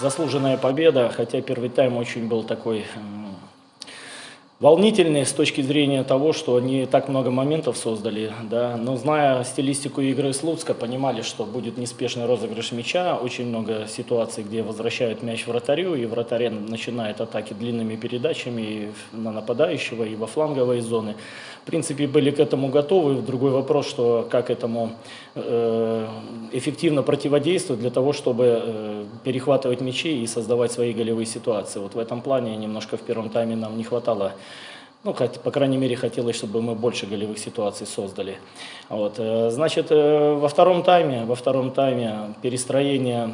заслуженная победа, хотя первый тайм очень был такой волнительный с точки зрения того, что они так много моментов создали, да, но зная стилистику игры Слуцка, понимали, что будет неспешный розыгрыш мяча, очень много ситуаций, где возвращают мяч вратарю, и вратарь начинает атаки длинными передачами на нападающего, и во фланговые зоны. В принципе, были к этому готовы. Другой вопрос, что как этому э, эффективно противодействовать для того, чтобы э, перехватывать мячи и создавать свои голевые ситуации. Вот в этом плане немножко в первом тайме нам не хватало ну, по крайней мере, хотелось, чтобы мы больше голевых ситуаций создали. Вот. Э, значит, во втором тайме, во втором тайме перестроение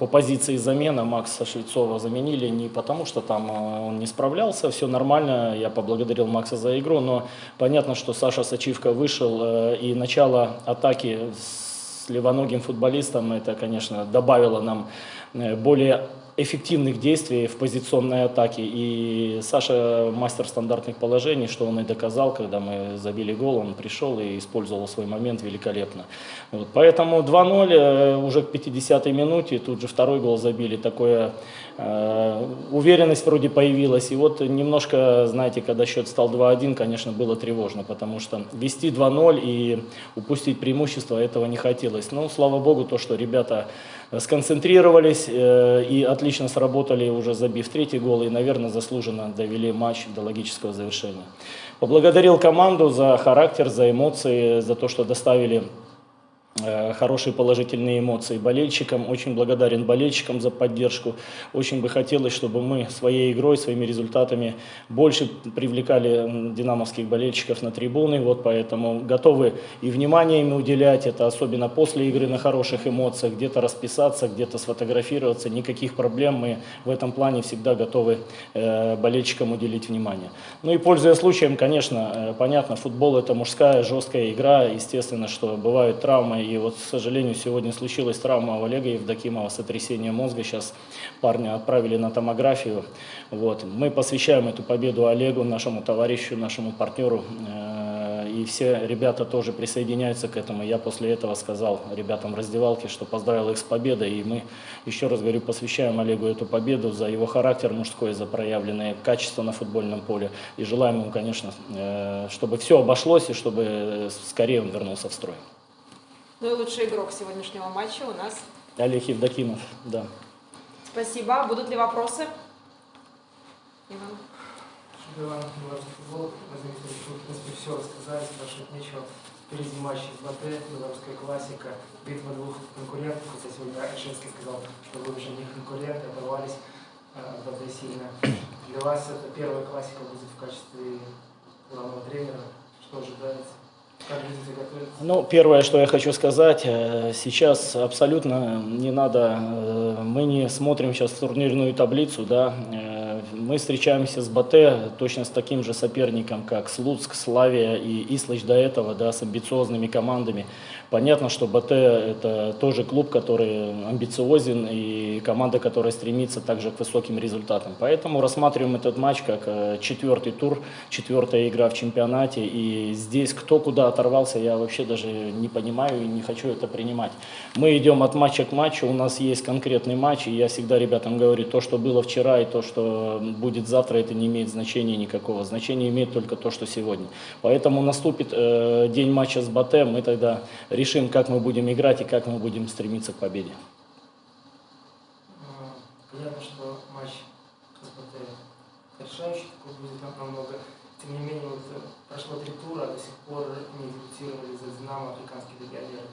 по позиции замена Макса Швецова заменили не потому, что там он не справлялся, все нормально, я поблагодарил Макса за игру, но понятно, что Саша Сачивка вышел, и начало атаки с левоногим футболистом, это, конечно, добавило нам более эффективных действий в позиционной атаке. И Саша мастер стандартных положений, что он и доказал, когда мы забили гол, он пришел и использовал свой момент великолепно. Вот. Поэтому 2-0 э, уже к 50-й минуте, тут же второй гол забили, такое э, уверенность вроде появилась. И вот немножко, знаете, когда счет стал 2-1, конечно, было тревожно, потому что вести 2-0 и упустить преимущество, этого не хотелось. Но, слава богу, то, что ребята сконцентрировались э, и отлично сработали, уже забив третий гол, и, наверное, заслуженно довели матч до логического завершения. Поблагодарил команду за характер, за эмоции, за то, что доставили хорошие положительные эмоции болельщикам. Очень благодарен болельщикам за поддержку. Очень бы хотелось, чтобы мы своей игрой, своими результатами больше привлекали динамовских болельщиков на трибуны. Вот поэтому готовы и внимание им уделять. Это особенно после игры на хороших эмоциях. Где-то расписаться, где-то сфотографироваться. Никаких проблем. Мы в этом плане всегда готовы э, болельщикам уделить внимание. Ну и пользуясь случаем, конечно, э, понятно, футбол это мужская жесткая игра. Естественно, что бывают травмы и вот, к сожалению, сегодня случилась травма у Олега Евдокимова, сотрясение мозга. Сейчас парня отправили на томографию. Вот. Мы посвящаем эту победу Олегу, нашему товарищу, нашему партнеру. Э, и все ребята тоже присоединяются к этому. Я после этого сказал ребятам в раздевалке, что поздравил их с победой. И мы, еще раз говорю, посвящаем Олегу эту победу за его характер мужской, за проявленные качества на футбольном поле. И желаем ему, конечно, э, чтобы все обошлось и чтобы скорее он вернулся в строй. Ну и лучший игрок сегодняшнего матча у нас... Олег Евдокимов, да. Спасибо. Будут ли вопросы? Иван. Иван, футбол, в принципе, все рассказали, спрашивать нечего. Впереди матч из БТ, белорусская классика, битва двух конкурентов, хотя сегодня Альшинский сказал, что вы уже не конкуренты, оторвались э, БТ сильно. Для вас это первая классика будет в качестве главного тренера, что ожидается? Ну, первое, что я хочу сказать, э, сейчас абсолютно не надо, э, мы не смотрим сейчас турнирную таблицу, да, э, мы встречаемся с БТ точно с таким же соперником, как Слуцк, Славия и Ислыч до этого, да, с амбициозными командами. Понятно, что БТ это тоже клуб, который амбициозен и команда, которая стремится также к высоким результатам. Поэтому рассматриваем этот матч как четвертый тур, четвертая игра в чемпионате. И здесь кто куда оторвался, я вообще даже не понимаю и не хочу это принимать. Мы идем от матча к матчу, у нас есть конкретный матч, и я всегда ребятам говорю, то, что было вчера и то, что будет завтра, это не имеет значения никакого. Значение имеет только то, что сегодня. Поэтому наступит э, день матча с БТ, мы тогда решим, как мы будем играть и как мы будем стремиться к победе. Понятно, что матч решающий такой будет намного. Тем не менее, вот э, прошло три тура, а до сих пор не дебютировали за «Динамо» африканские легионеры.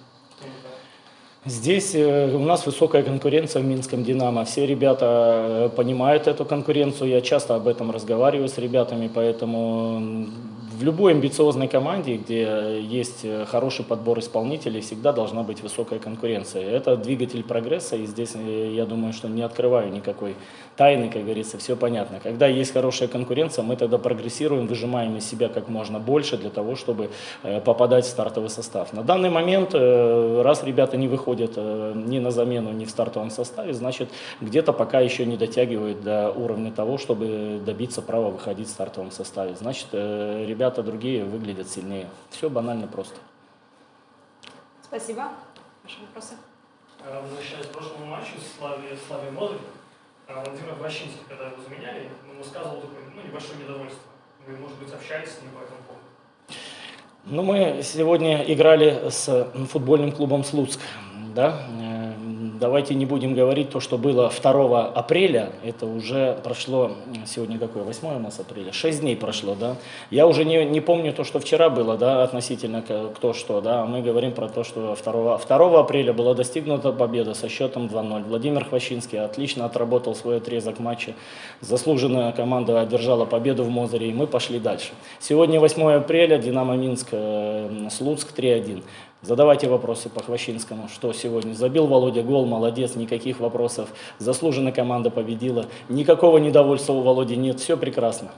Здесь э, у нас высокая конкуренция в Минском «Динамо». Все ребята э, понимают эту конкуренцию. Я часто об этом разговариваю с ребятами, поэтому в любой амбициозной команде, где есть хороший подбор исполнителей, всегда должна быть высокая конкуренция. Это двигатель прогресса, и здесь э, я думаю, что не открываю никакой тайны, как говорится, все понятно. Когда есть хорошая конкуренция, мы тогда прогрессируем, выжимаем из себя как можно больше для того, чтобы э, попадать в стартовый состав. На данный момент, э, раз ребята не выходят ни на замену, ни в стартовом составе, значит, где-то пока еще не дотягивают до уровня того, чтобы добиться права выходить в стартовом составе. Значит, ребята ребята другие выглядят сильнее. Все банально просто. Спасибо. Ваши вопросы? Э, Возвращаясь к прошлому матчу с Славе Мозырь, э, Владимир Ващинский, когда его заменяли, он высказывал такое ну, небольшое недовольство. Вы, может быть, общались с ним по этому поводу? Ну, мы сегодня играли с футбольным клубом «Слуцк». Да? Давайте не будем говорить то, что было 2 апреля. Это уже прошло, сегодня какое, 8 у нас апреля? 6 дней прошло, да? Я уже не, не помню то, что вчера было, да, относительно кто что, да? Мы говорим про то, что 2, 2 апреля была достигнута победа со счетом 2-0. Владимир Хвощинский отлично отработал свой отрезок матча. Заслуженная команда одержала победу в Мозыре, и мы пошли дальше. Сегодня 8 апреля, Динамо Минск, э, Слуцк 3-1. Задавайте вопросы по Хвощинскому, что сегодня. Забил Володя гол, молодец, никаких вопросов. Заслуженно команда победила. Никакого недовольства у Володи нет, все прекрасно.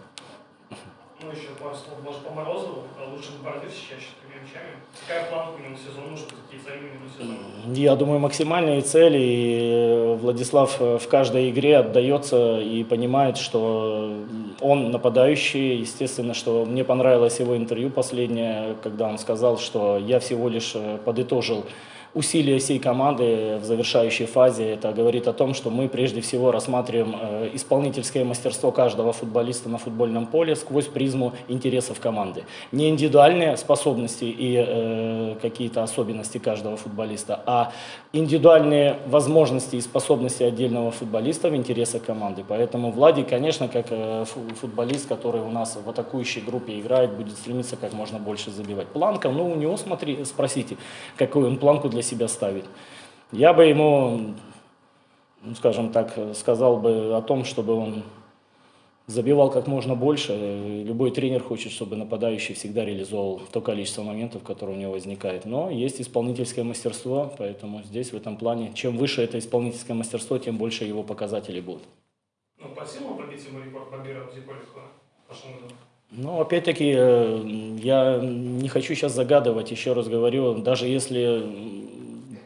Ну, еще пару слов, может, по Морозову, а лучше борьбы с чаще мячами. Какая планка у него сезон, может быть, какие цели у него сезон? Я думаю, максимальные цели. И Владислав в каждой игре отдается и понимает, что он нападающий. Естественно, что мне понравилось его интервью последнее, когда он сказал, что я всего лишь подытожил усилия всей команды в завершающей фазе. Это говорит о том, что мы прежде всего рассматриваем э, исполнительское мастерство каждого футболиста на футбольном поле сквозь призму интересов команды. Не индивидуальные способности и э, какие-то особенности каждого футболиста, а индивидуальные возможности и способности отдельного футболиста в интересах команды. Поэтому Владик, конечно, как э, фу- футболист, который у нас в атакующей группе играет, будет стремиться как можно больше забивать. Планка, ну у него, смотри, спросите, какую он планку для себя ставит. Я бы ему, ну, скажем так, сказал бы о том, чтобы он забивал как можно больше. Любой тренер хочет, чтобы нападающий всегда реализовывал то количество моментов, которое у него возникает. Но есть исполнительское мастерство, поэтому здесь в этом плане, чем выше это исполнительское мастерство, тем больше его показателей будут. Ну, по силам пробить ему рекорд Бабира в прошлом году? Ну, опять-таки, э, я не хочу сейчас загадывать, еще раз говорю, даже если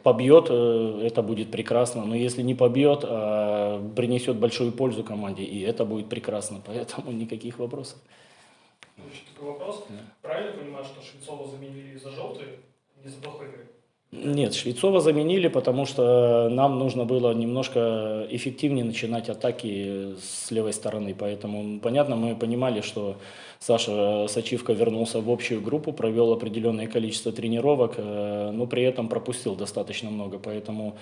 побьет, э, это будет прекрасно, но если не побьет, а принесет большую пользу команде, и это будет прекрасно, поэтому никаких вопросов. Еще такой вопрос. Правильно понимаю, что Швецова заменили из-за желтой, не из-за плохой игры? Нет, Швецова заменили, потому что нам нужно было немножко эффективнее начинать атаки с левой стороны. Поэтому, понятно, мы понимали, что Саша Сачивка вернулся в общую группу, провел определенное количество тренировок, э, но при этом пропустил достаточно много. Поэтому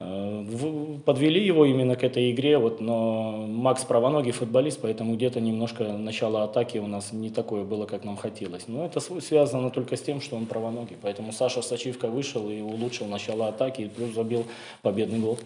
э, подвели его именно к этой игре. Вот, но Макс правоногий футболист, поэтому где-то немножко начало атаки у нас не такое было, как нам хотелось. Но это св- связано только с тем, что он правоногий. Поэтому Саша Сачивка вышел и улучшил начало атаки, и плюс забил победный гол.